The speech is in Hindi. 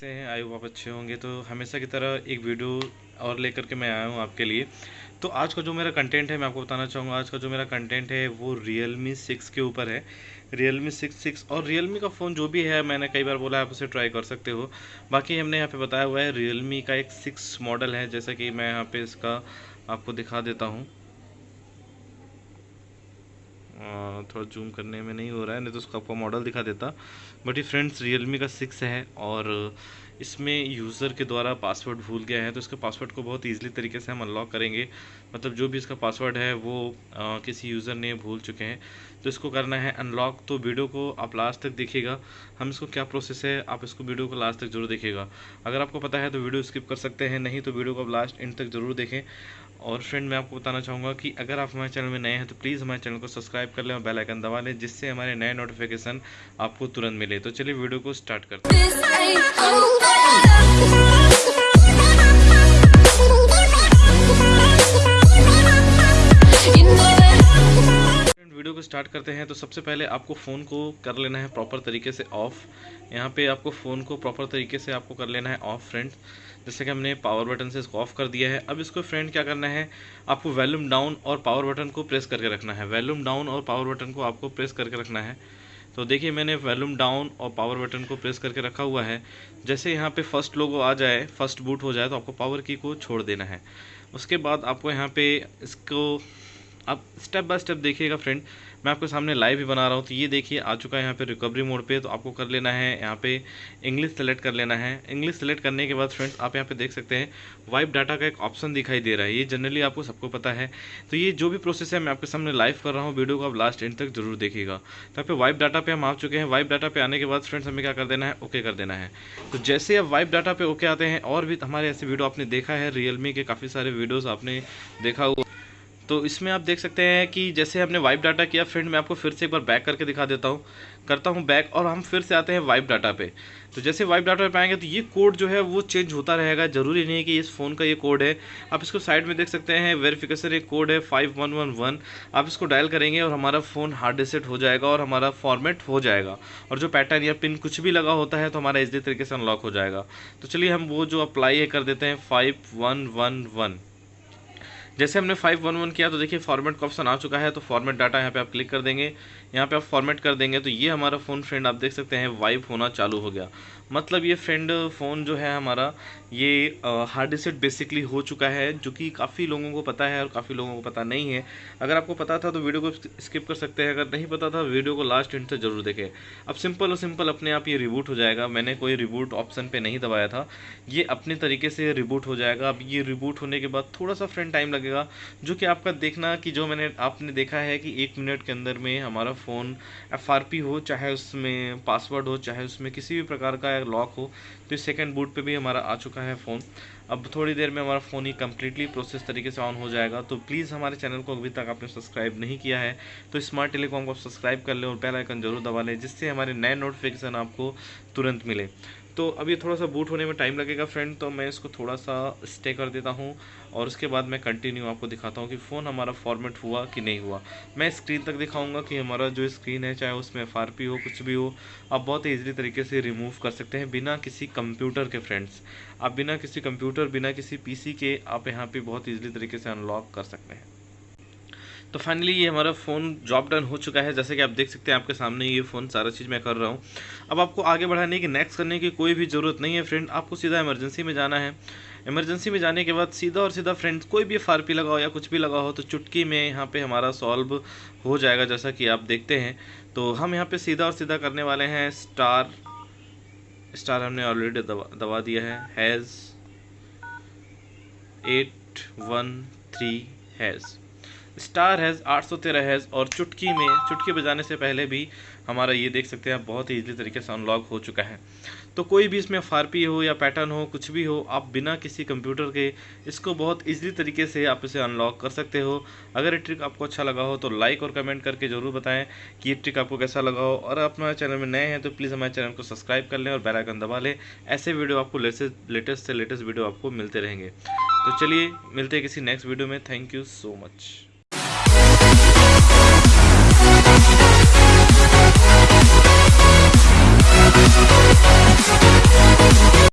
से हैं आई आप अच्छे होंगे तो हमेशा की तरह एक वीडियो और लेकर के मैं आया हूँ आपके लिए। तो आज का जो मेरा कंटेंट है, मैं आपको बताना चाहूँगा, आज का जो मेरा कंटेंट है, वो रियल मी सिक्स के ऊपर है। रियल मी सिक्स सिक्स और रियल मी का फ़ोन जो भी है, मैंने कई बार बोला, आप उसे ट्राई कर सकते हो। बाकी हमने यहाँ पे बताया हुआ है रियल मी का एक सिक्स मॉडल है, जैसा कि मैं यहाँ पे इसका आपको दिखा देता हूँ। थोड़ा जूम करने में नहीं हो रहा है, नहीं तो उसका आपको मॉडल दिखा देता। बट ये फ्रेंड्स रियलमी का सिक्स है और इसमें यूज़र के द्वारा पासवर्ड भूल गया है तो इसके पासवर्ड को बहुत ईजिली तरीके से हम अनलॉक करेंगे। मतलब जो भी इसका पासवर्ड है वो आ, किसी यूज़र ने भूल चुके हैं। तो इसको करना है अनलॉक तो वीडियो को आप लास्ट तक देखिएगा। हम इसको क्या प्रोसेस है आप इसको वीडियो को लास्ट तक ज़रूर देखिएगा। अगर आपको पता है तो वीडियो स्किप कर सकते हैं नहीं तो वीडियो को आप लास्ट एंड तक ज़रूर देखें। और फ्रेंड मैं आपको बताना चाहूँगा कि अगर आप हमारे चैनल में नए हैं तो प्लीज़ हमारे चैनल को सब्सक्राइब कर लें और बेल आइकन दबा लें जिससे हमारे नए नोटिफिकेशन आपको तुरंत मिले। तो चलिए वीडियो को स्टार्ट करते हैं। वीडियो को स्टार्ट करते हैं तो सबसे पहले आपको फ़ोन को कर लेना है प्रॉपर तरीके से ऑफ़ यहाँ पे आपको फ़ोन को प्रॉपर तरीके से आपको कर लेना है ऑफ़ फ्रेंड जैसे कि हमने पावर बटन से इसको ऑफ़ कर दिया है, अब इसको फ्रेंड क्या करना है? आपको वैल्यूम डाउन और पावर बटन को प्रेस करके रखना है. वैल्यूम डाउन और पावर बटन को आपको प्रेस करके रखना है. तो देखिए, मैंने वैल्यूम डाउन और पावर बटन को प्रेस करके रखा हुआ है। जैसे यहाँ पे फ़र्स्ट लोगो आ जाए, फ़र्स्ट बूट हो जाए तो आपको पावर की को छोड़ देना है। उसके बाद आपको यहाँ पे इसको आप स्टेप बाय स्टेप देखिएगा, फ्रेंड। मैं आपके सामने लाइव भी बना रहा हूँ तो ये देखिए, आ चुका है यहाँ पे रिकवरी मोड पे तो आपको कर लेना है, यहाँ पे इंग्लिश सेलेक्ट कर लेना है। इंग्लिश सेलेक्ट करने के बाद फ्रेंड्स आप यहाँ पे देख सकते हैं वाइप डाटा का एक ऑप्शन दिखाई दे रहा है। ये जनरली आपको सबको पता है। तो ये जो भी प्रोसेस है, मैं आपके सामने लाइव कर रहा हूँ वीडियो को आप लास्ट एंड तक ज़रूर देखिएगा। तो यहाँ पे वाइप डाटा पे हम आ चुके हैं। वाइप डाटा पे आने के बाद फ्रेंड्स हमें क्या कर देना है ओके कर देना है। तो जैसे आप वाइप डाटा पे ओके आते हैं, और भी हमारे ऐसे वीडियो आपने देखा है रियलमी के काफ़ी सारे वीडियोज़ आपने देखा हुआ तो इसमें आप देख सकते हैं कि जैसे हमने वाइप डाटा किया फ्रेंड मैं आपको फिर से एक बार बैक करके दिखा देता हूँ। करता हूँ बैक और हम फिर से आते हैं वाइप डाटा पे। तो जैसे वाइप डाटा पे आएँगे तो ये कोड जो है वो चेंज होता रहेगा। ज़रूरी नहीं है कि इस फ़ोन का ये कोड है। आप इसको साइड में देख सकते हैं वेरिफिकेशन एक कोड है फाइव वन वन वन आप इसको डायल करेंगे और हमारा फ़ोन हार्ड रिसेट हो जाएगा और हमारा फॉर्मेट हो जाएगा। और जो पैटर्न या पिन कुछ भी लगा होता है तो हमारा इसी तरीके से अनलॉक हो जाएगा। तो चलिए हम वो जो अप्लाई है कर देते हैं फाइव वन वन वन जैसे हमने फाइव वन वन किया तो देखिए फॉर्मेट का ऑप्शन आ चुका है तो फॉर्मेट डाटा यहाँ पे आप क्लिक कर देंगे। यहाँ पे आप फॉर्मेट कर देंगे तो ये हमारा फ़ोन फ्रेंड आप देख सकते हैं वाइप होना चालू हो गया। मतलब ये फ्रेंड फ़ोन जो है हमारा, ये हार्ड डिसेट बेसिकली हो चुका है, जो कि काफ़ी लोगों को पता है और काफ़ी लोगों को पता नहीं है। अगर आपको पता था तो वीडियो को स्किप कर सकते हैं। अगर नहीं पता था वीडियो को लास्ट इंड से ज़रूर देखें। अब सिंपल और सिंपल अपने आप ये रिबूट हो जाएगा। मैंने कोई रिबूट ऑप्शन पर नहीं दबाया था। ये अपने तरीके से रिबूट हो जाएगा। अब ये रिबूट होने के बाद थोड़ा सा फ्रेंड टाइम लगेगा। जो कि आपका देखना कि जो मैंने आपने देखा है कि एक मिनट के अंदर में हमारा फ़ोन FRP हो, चाहे उसमें पासवर्ड हो, चाहे उसमें किसी भी प्रकार का लॉक हो तो सेकेंड बूट पर भी हमारा आ चुका है फ़ोन अब थोड़ी देर में हमारा फ़ोन ही कम्प्लीटली प्रोसेस तरीके से ऑन हो जाएगा। तो प्लीज़ हमारे चैनल को अभी तक आपने सब्सक्राइब नहीं किया है तो स्मार्ट टेलीकॉम को सब्सक्राइब कर लें और बेल आइकन ज़रूर दबा लें, जिससे हमारे नए नोटिफिकेशन आपको तुरंत मिले। तो अब ये थोड़ा सा बूट होने में टाइम लगेगा फ्रेंड तो मैं इसको थोड़ा सा स्टे कर देता हूँ और उसके बाद मैं कंटिन्यू आपको दिखाता हूँ कि फ़ोन हमारा फॉर्मेट हुआ कि नहीं हुआ। मैं स्क्रीन तक दिखाऊँगा कि हमारा जो स्क्रीन है, चाहे उसमें FRP हो, कुछ भी हो, आप बहुत ईजिली तरीके से रिमूव कर सकते हैं बिना किसी कंप्यूटर के फ्रेंड्स आप बिना किसी कंप्यूटर बिना किसी पीसी के, आप यहाँ पर बहुत ईजिली तरीके से अनलॉक कर सकते हैं। तो फाइनली ये हमारा फ़ोन जॉब डन हो चुका है। जैसे कि आप देख सकते हैं, आपके सामने ये फ़ोन सारा चीज़ मैं कर रहा हूँ। अब आपको आगे बढ़ाने की नेक्स्ट करने की कोई भी ज़रूरत नहीं है फ्रेंड आपको सीधा इमरजेंसी में जाना है। इमरजेंसी में जाने के बाद सीधा और सीधा फ्रेंड्स कोई भी एफ़ लगाओ या कुछ भी लगाओ तो चुटकी में यहाँ पे हमारा सॉल्व हो जाएगा, जैसा कि आप देखते हैं। तो हम यहाँ पे सीधा और सीधा करने वाले हैं। स्टार स्टार हमने ऑलरेडी दबा दबा दिया है। Hash eight one three hash star hash, आठ सौ तेरह हैज़ और चुटकी में, चुटकी बजाने से पहले भी हमारा ये देख सकते हैं बहुत ही ईजिली तरीके से अनलॉक हो चुका है। तो कोई भी इसमें फारपी हो या पैटर्न हो, कुछ भी हो, आप बिना किसी कंप्यूटर के इसको बहुत ईजिली तरीके से आप इसे अनलॉक कर सकते हो। अगर ये ट्रिक आपको अच्छा लगा हो तो लाइक और कमेंट करके ज़रूर बताएँ कि ये ट्रिक आपको कैसा लगा हो। और आप हमारे चैनल में नए हैं तो प्लीज़ हमारे चैनल को सब्सक्राइब कर लें और बेलाइकन दबा लें। ऐसे वीडियो आपको लेटेस्ट से लेटेस्ट वीडियो आपको मिलते रहेंगे। तो चलिए, मिलते हैं किसी नेक्स्ट वीडियो में। Thank you so much